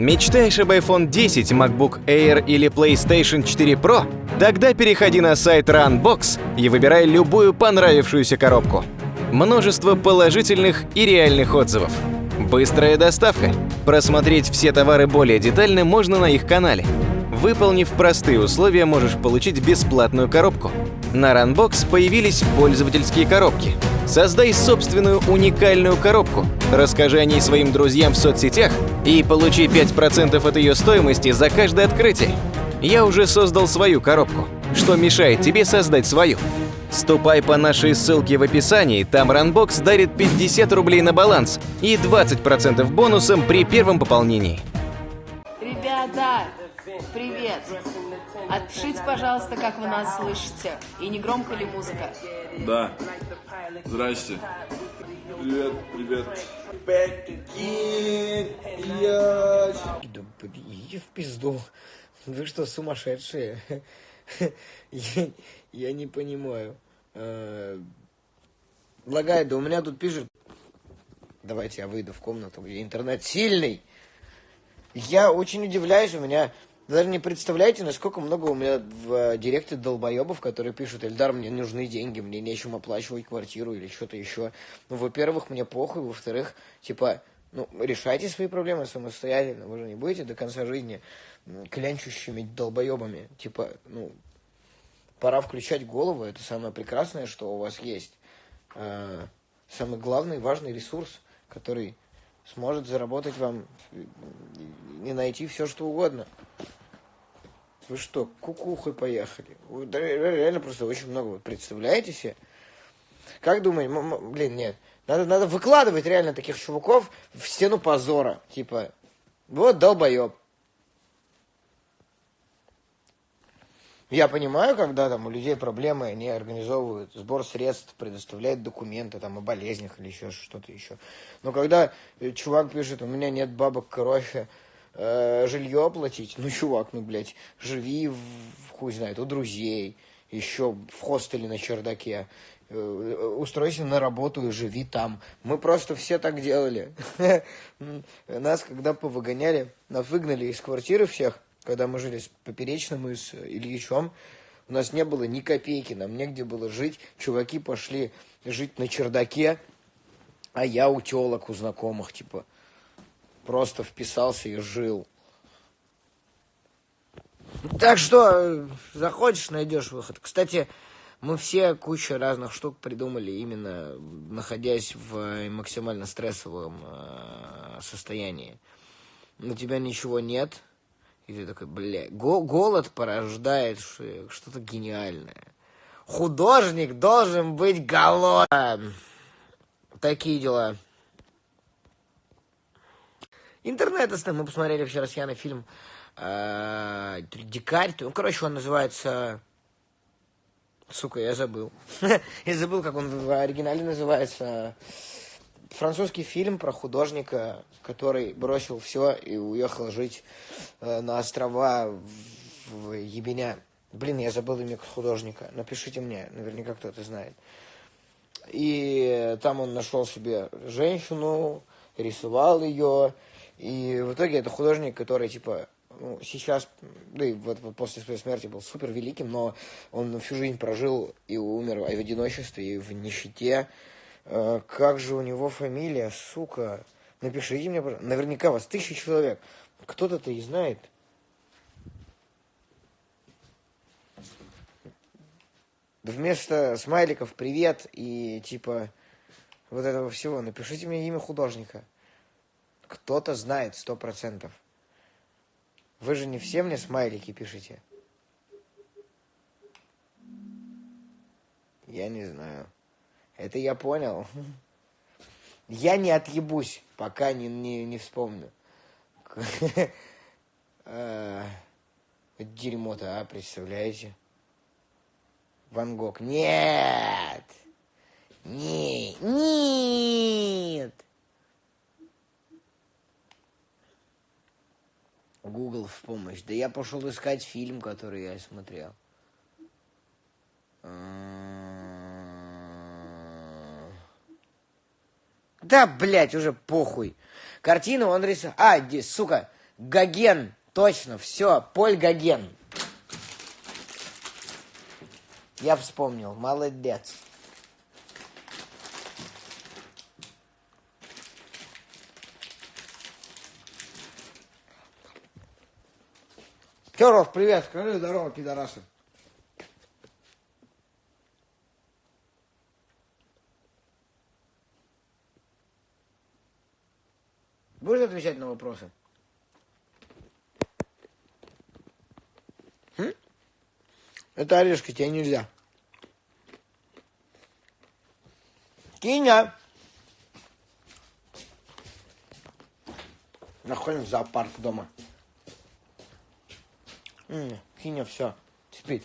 Мечтаешь об iPhone 10, MacBook Air или PlayStation 4 Pro? Тогда переходи на сайт Runbox и выбирай любую понравившуюся коробку. Множество положительных и реальных отзывов. Быстрая доставка. Просмотреть все товары более детально можно на их канале. Выполнив простые условия, можешь получить бесплатную коробку. На Runbox появились пользовательские коробки. Создай собственную уникальную коробку, расскажи о ней своим друзьям в соцсетях и получи 5% от ее стоимости за каждое открытие. Я уже создал свою коробку. Что мешает тебе создать свою? Ступай по нашей ссылке в описании, там Runbox дарит 50 рублей на баланс и 20% бонусом при первом пополнении. Ребята, привет! Отпишите, пожалуйста, как вы нас слышите. И не громко ли музыка? Да. Здрасте. Привет, привет. Да иди в пизду. Вы что, сумасшедшие? Я, я не понимаю. Э, Лагает, да у меня тут пишет... Давайте я выйду в комнату, где интернет сильный. Я очень удивляюсь, у меня... Вы даже не представляете, насколько много у меня в э, директе долбоебов, которые пишут, Эльдар, мне нужны деньги, мне нечем оплачивать квартиру или что-то еще. Ну, во-первых, мне похуй, во-вторых, типа, ну, решайте свои проблемы самостоятельно, вы же не будете до конца жизни клянчущими долбоебами. Типа, ну, пора включать голову, это самое прекрасное, что у вас есть. Э, Самый главный, важный ресурс, который сможет заработать вам и найти все, что угодно. Вы что, кукухой поехали? Реально просто очень много. Вот представляете себе? Как думаете, блин, нет. Надо, надо выкладывать реально таких чуваков в стену позора. Типа, вот долбоеб. Я понимаю, когда там у людей проблемы, они организовывают сбор средств, предоставляют документы там о болезнях или еще что-то еще. Но когда э, чувак пишет, у меня нет бабок, короче, э, жилье оплатить, ну, чувак, ну, блядь, живи, в, хуй знает, у друзей, еще в хостеле на чердаке, э, устройся на работу и живи там. Мы просто все так делали. Нас, когда повыгоняли, нас выгнали из квартиры всех, когда мы жили с Поперечным и с Ильичом, у нас не было ни копейки, нам негде было жить. Чуваки пошли жить на чердаке, а я у телок, у знакомых, типа, просто вписался и жил. Так что, э, захочешь, найдешь выход. Кстати, мы все кучу разных штук придумали, именно находясь в э, максимально стрессовом э, состоянии. У тебя ничего нет, и ты такой, бля, го- голод порождает что-то гениальное. Художник должен быть голоден. Такие дела. Интернет, если мы посмотрели вчера с Яной фильм э, Дикарь. Ну, короче, он называется... Сука, я забыл. я забыл, как он в оригинале называется. Французский фильм про художника, который бросил все и уехал жить э, на острова в, в Ебеня. Блин, я забыл имя художника. Напишите мне, наверняка кто-то знает. И там он нашел себе женщину, рисовал ее. И в итоге это художник, который, типа, ну, сейчас, да и вот, после своей смерти был супер великим, но он всю жизнь прожил и умер в одиночестве, и в нищете. Э, как же у него фамилия, сука? Напишите мне, пожалуйста. Наверняка вас тысяча человек. Кто-то-то и знает. Вместо смайликов привет и типа вот этого всего напишите мне имя художника. Кто-то знает сто процентов. Вы же не все мне смайлики пишете. Я не знаю. Это я понял. Я не отъебусь, пока не, не, не вспомню. Э, Дерьмо-то, а, представляете? Ван Гог. Нет! Не, нет! Google в помощь. Да я пошел искать фильм, который я смотрел. М. Да, блядь, уже похуй. Картину он рисовал... А, сука, Гоген. Точно, все, Поль Гоген. Я вспомнил, молодец. Керов, привет, скажи здорово, пидорасы. Будешь отвечать на вопросы? Хм? Это орешки, тебе нельзя. Киня. Находим в зоопарк дома. Киня, все, спит.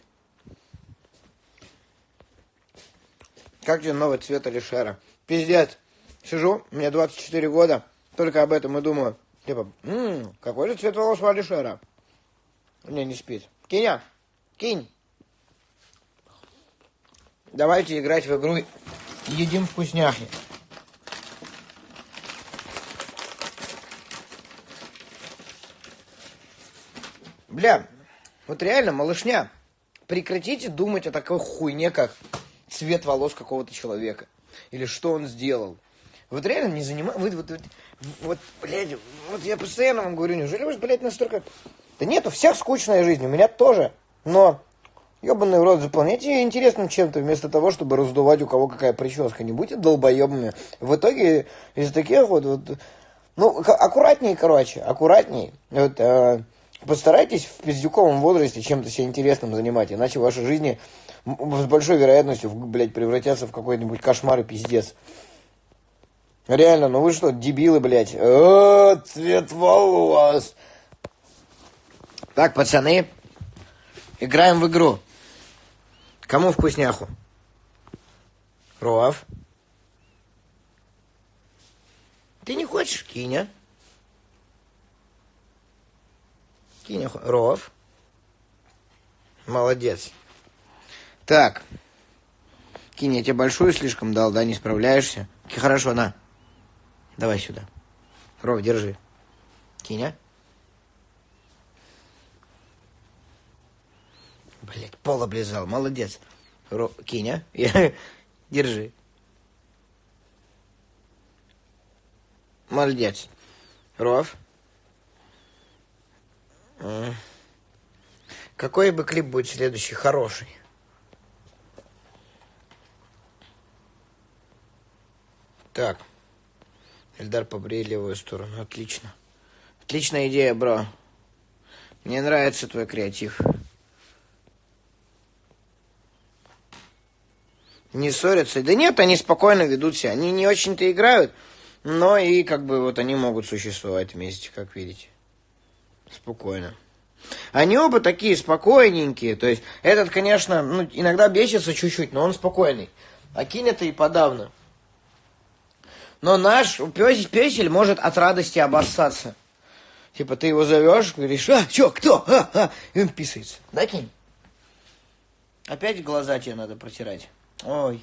Как тебе новый цвет Алишера? Пиздец. Сижу, мне 24 года, только об этом и думаю. Типа, «М, какой же цвет волос у Алишера? Не, не спит. Киня, кинь. Давайте играть в игру «Едим вкусняхи». Бля, вот реально, малышня, прекратите думать о такой хуйне, как цвет волос какого-то человека. Или что он сделал. Вот реально не занимайтесь... Вот, вот, вот, вот, блядь, вот я постоянно вам говорю, неужели вы, блядь, настолько... Да нет, у всех скучная жизнь, у меня тоже. Но, ебаный рот, заполняйте ее интересным чем-то, вместо того, чтобы раздувать у кого какая прическа. Не будьте долбоебами. В итоге из таких вот... вот ну, аккуратнее, короче, аккуратнее. Вот, э, постарайтесь в пиздюковом возрасте чем-то себя интересным занимать, иначе ваши жизни с большой вероятностью, блядь, превратятся в какой-нибудь кошмар и пиздец. Реально, ну вы что, дебилы, блядь. О, цвет волос. Так, пацаны, играем в игру. Кому вкусняху? Ров. Ты не хочешь, Киня? Киня, Ров. Молодец. Так. Кинь, я тебе большую слишком дал, да, не справляешься? Хорошо, на. Давай сюда. Ров, держи. Киня. Блять, пол облизал. Молодец. Ро... Киня. Держи. Молодец. Ров. Какой бы клип будет следующий? Хороший. Так. Эльдар, побрей левую сторону. Отлично. Отличная идея, бро. Мне нравится твой креатив. Не ссорятся. Да нет, они спокойно ведут себя. Они не очень-то играют, но и как бы вот они могут существовать вместе, как видите. Спокойно. Они оба такие спокойненькие. То есть этот, конечно, ну, иногда бесится чуть-чуть, но он спокойный. А Кинь это и подавно. Но наш пес, песель может от радости обоссаться. Типа ты его зовешь, говоришь, а, чё, кто? А, а, и он писается. Да, Кинь? Опять глаза тебе надо протирать. Ой.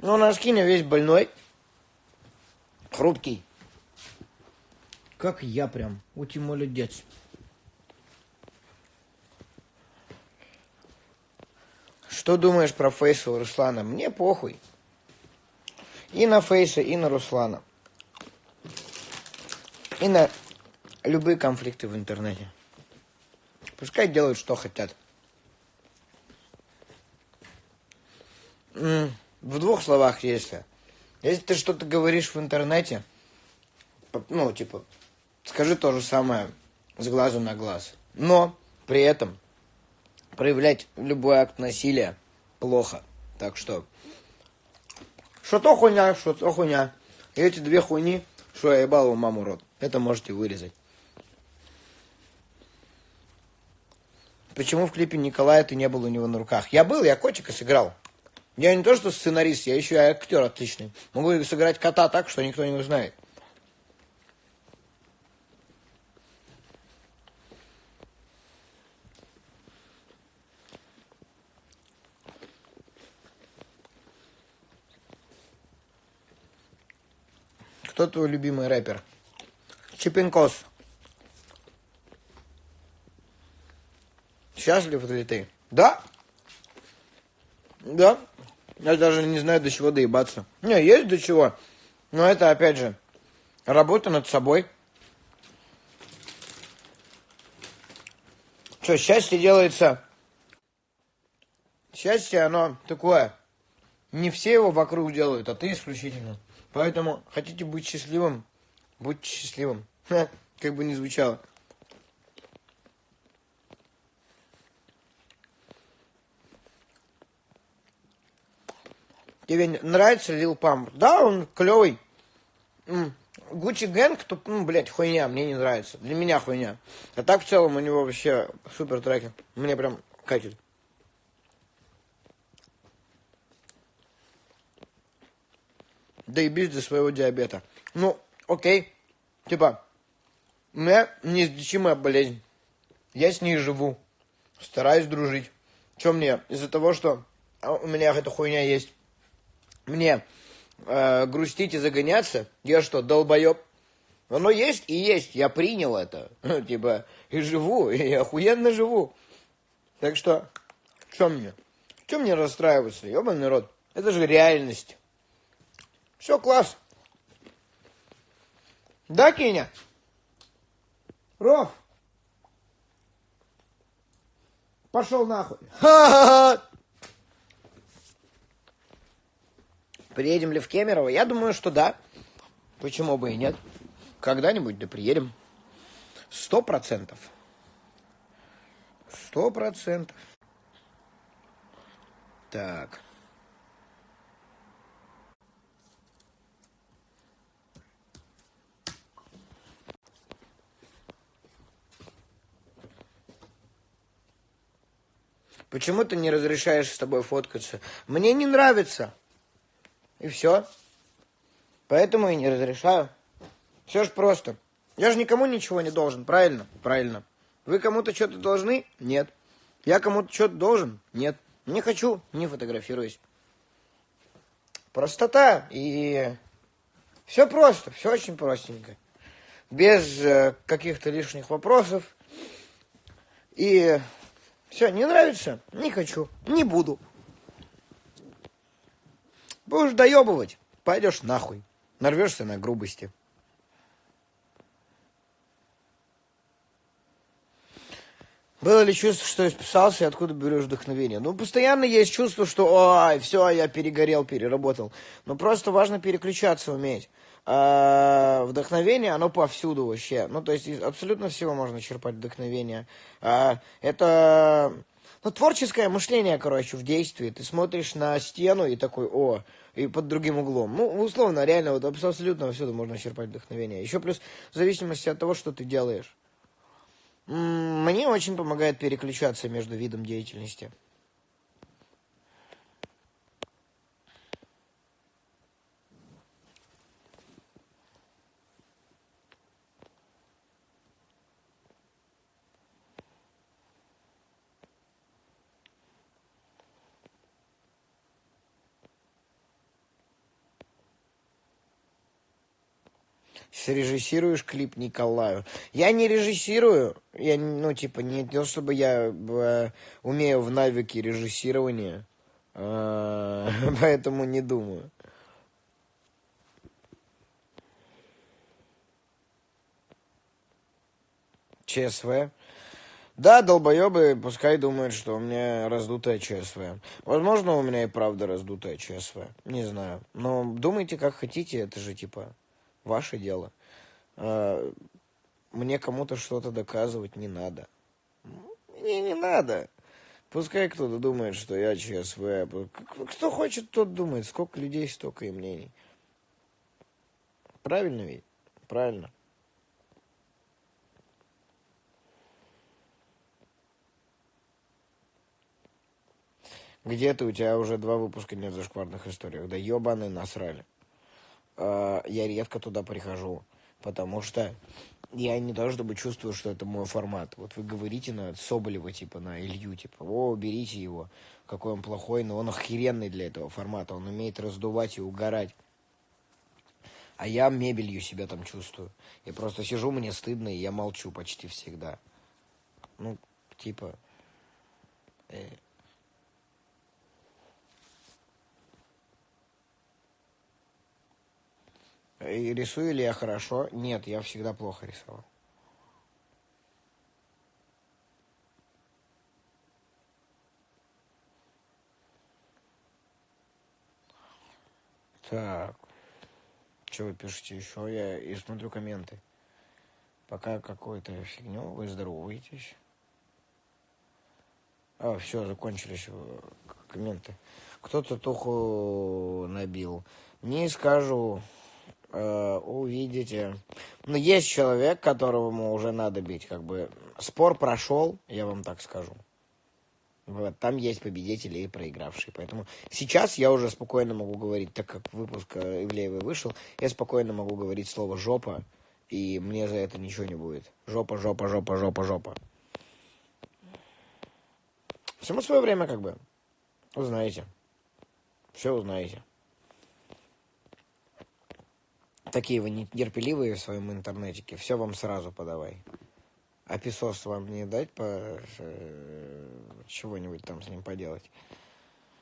Ну, наш Киня весь больной. Хрупкий. Как я прям. Ути молодец. Что думаешь про Фейса у Руслана? Мне похуй. И на Фейса, и на Руслана. И на любые конфликты в интернете. Пускай делают, что хотят. В двух словах, если. Если ты что-то говоришь в интернете, ну, типа, скажи то же самое с глазу на глаз. Но при этом проявлять любой акт насилия плохо. Так что, что то хуйня, что то хуйня. И эти две хуйни, что я ебал его маму рот, это можете вырезать. Почему в клипе Николая ты не был у него на руках? Я был, я котика сыграл. Я не то что сценарист, я еще и актер отличный. Могу сыграть кота так, что никто не узнает. Кто твой любимый рэпер? Чипинкос. Счастлив ли ты? Да. Да. Я даже не знаю, до чего доебаться. Не, есть до чего. Но это, опять же, работа над собой. Что, счастье делается... Счастье, оно такое. Не все его вокруг делают, а ты исключительно. Поэтому хотите быть счастливым, будьте счастливым. Ха, как бы ни звучало. Тебе нравится Лил Памп? Да, он клевый. Гуччи Гэнг, то, ну, блядь, хуйня, мне не нравится. Для меня хуйня. А так, в целом, у него вообще супер треки. Мне прям катит. И без своего диабета. Ну, окей. Типа, у меня неизлечимая болезнь. Я с ней живу. Стараюсь дружить. Что мне? Из-за того, что у меня эта хуйня есть. Мне э, грустить и загоняться? Я что, долбоеб? Оно есть и есть. Я принял это. типа, и живу, и охуенно живу. Так что, что мне? Что мне расстраиваться? Ебаный народ. Это же реальность. Все, класс. Да, Кеня? Ров. Пошел нахуй. Приедем ли в Кемерово? Я думаю, что да. Почему бы и нет? Когда-нибудь да приедем. Сто процентов. Сто процентов. Так. Почему ты не разрешаешь с тобой фоткаться? Мне не нравится. И все. Поэтому и не разрешаю. Все ж просто. Я же никому ничего не должен, правильно? Правильно. Вы кому-то что-то должны? Нет. Я кому-то что-то должен? Нет. Не хочу, не фотографируюсь. Простота и все просто, все очень простенько. Без э, каких-то лишних вопросов. И все, не нравится? Не хочу, не буду. Будешь доебывать, пойдешь нахуй. Нарвешься на грубости. Было ли чувство, что я списался, и откуда берешь вдохновение? Ну, постоянно есть чувство, что ой, все, я перегорел, переработал. Но просто важно переключаться уметь. А вдохновение, оно повсюду вообще. Ну, то есть абсолютно всего можно черпать вдохновение. А, это ну, творческое мышление, короче, в действии. Ты смотришь на стену и такой, о, и под другим углом. Ну, условно, реально, вот абсолютно всюду можно черпать вдохновение. Еще плюс в зависимости от того, что ты делаешь. Мне очень помогает переключаться между видом деятельности. Срежиссируешь клип Николаю. Я не режиссирую, я, ну, типа, не то, чтобы я э, умею в навыке режиссирования, э, поэтому не думаю. ЧСВ. Да, долбоебы пускай думают, что у меня раздутая ЧСВ. Возможно, у меня и правда раздутая чсв. Не знаю. Но думайте, как хотите, это же типа ваше дело. А, мне кому-то что-то доказывать не надо. Мне не надо. Пускай кто-то думает, что я ЧСВ. Кто хочет, тот думает. Сколько людей, столько и мнений. Правильно ведь? Правильно. Где-то у тебя уже два выпуска нет зашкварных историях. Да ебаные насрали. А, я редко туда прихожу, потому что я не то чтобы чувствую, что это мой формат. Вот вы говорите на Соболева, типа, на Илью, типа, о, берите его, какой он плохой, но он охеренный для этого формата, он умеет раздувать и угорать. А я мебелью себя там чувствую. Я просто сижу, мне стыдно, и я молчу почти всегда. Ну, типа... Э. И рисую ли я хорошо? Нет, я всегда плохо рисовал. Так. Что вы пишете еще? Я и смотрю комменты. Пока какой-то фигню, вы здороваетесь. А, все, закончились э, комменты. Кто-то туху набил. Не скажу. Э, увидите. Но есть человек, которому уже надо бить. Как бы спор прошел, я вам так скажу. Вот, там есть победители и проигравшие. Поэтому сейчас я уже спокойно могу говорить, так как выпуск э, Ивлеевой вышел, я спокойно могу говорить слово «жопа», и мне за это ничего не будет. Жопа, жопа, жопа, жопа, жопа. Всему свое время, как бы. Узнаете. Все узнаете. Такие вы нетерпеливые в своем интернетике. Все вам сразу подавай. А песос вам не дать по э, чего-нибудь там с ним поделать?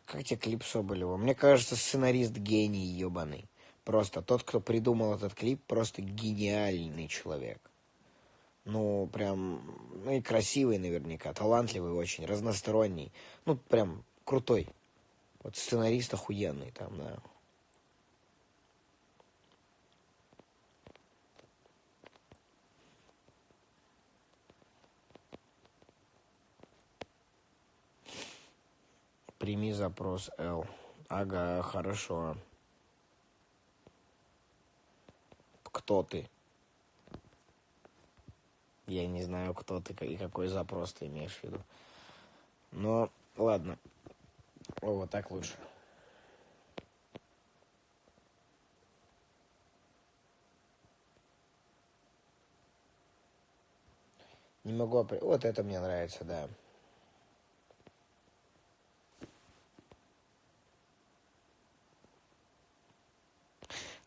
Как тебе клип Соболева? Мне кажется, сценарист гений ебаный. Просто тот, кто придумал этот клип, просто гениальный человек. Ну, прям, ну и красивый наверняка, талантливый очень, разносторонний. Ну, прям крутой. Вот сценарист охуенный там, да. Прими запрос Л. Ага, хорошо. Кто ты? Я не знаю, кто ты и какой запрос ты имеешь в виду. Но, ладно. О, вот так лучше. Не могу... Вот это мне нравится, да.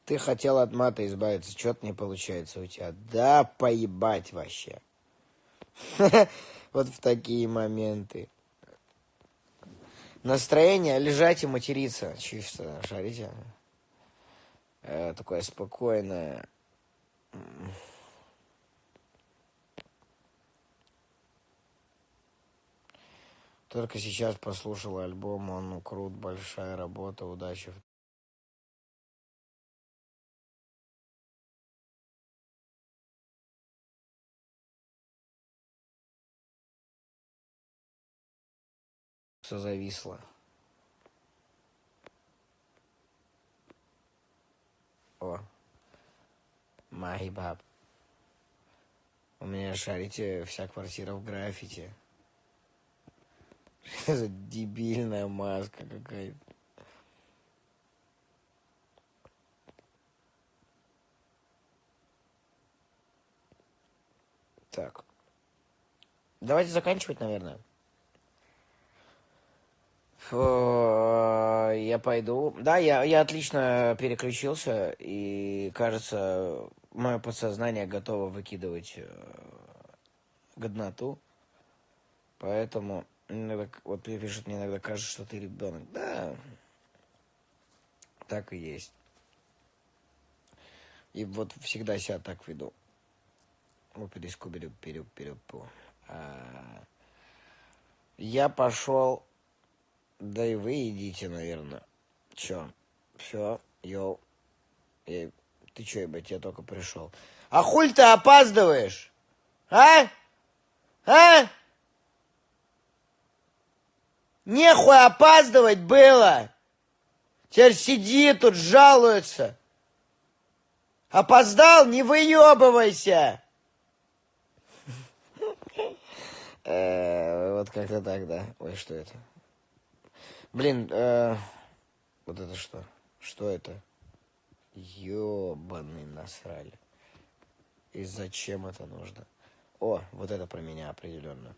Ты хотел от мата избавиться, что-то не получается у тебя. Да поебать вообще. Вот в такие моменты. Настроение лежать и материться. Чисто, шарите? Э, такое спокойное. Только сейчас послушал альбом, он крут, большая работа, удачи все зависло. О. Майбаб. У меня, шарите, вся квартира в граффити. Это дебильная маска какая-то. Так. Давайте заканчивать, наверное. Я пойду. Да, я, я отлично переключился, и кажется, мое подсознание готово выкидывать э, годноту. Поэтому иногда, вот пишут, мне иногда кажется, что ты ребенок. Да, так и есть. И вот всегда себя так веду. А, я пошел да и вы идите, наверное. Чё? Все, йоу. Эй, ты чё, ебать, я только пришел. А хуль ты опаздываешь? А? А? Нехуй опаздывать было. Теперь сиди тут, жалуется. Опоздал? Не выебывайся. Э, вот как-то так, да. Ой, что это? Блин, э, вот это что? Что это? Ёбаный насрали. И зачем это нужно? О, вот это про меня определенно.